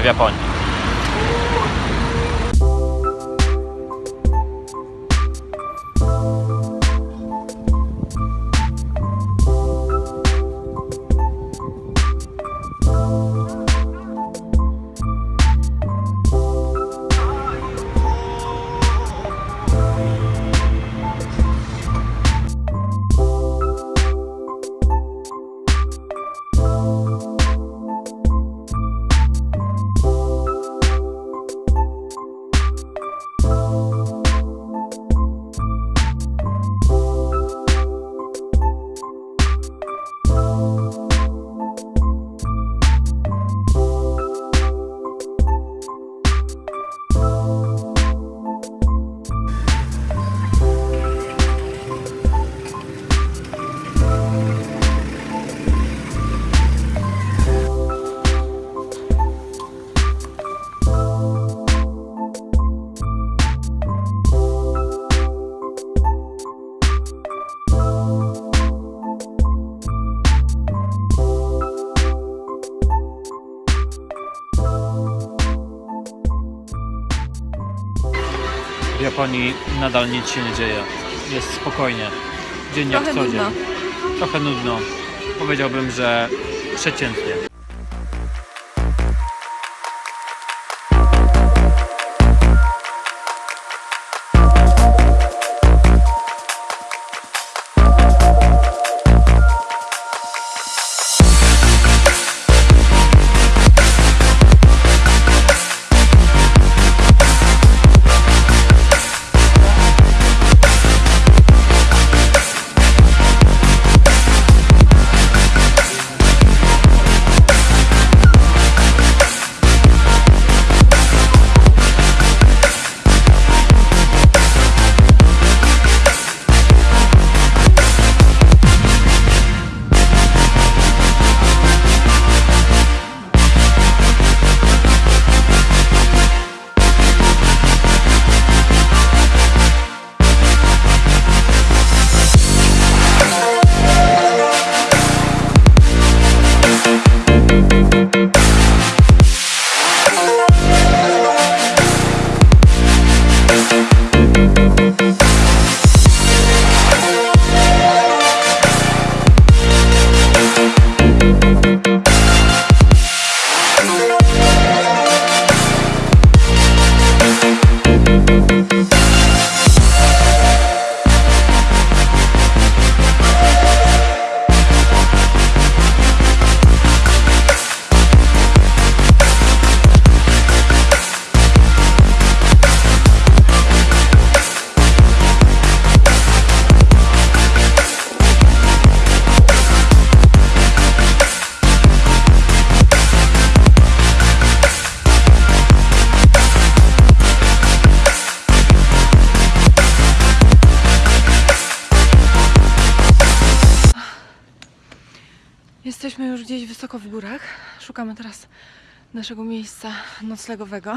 życie w Japonii. Japonii nadal nic się nie dzieje. Jest spokojnie. Dzień jak co dzień. Trochę nudno. Powiedziałbym, że przeciętnie. Gdzieś wysoko w górach. Szukamy teraz naszego miejsca noclegowego.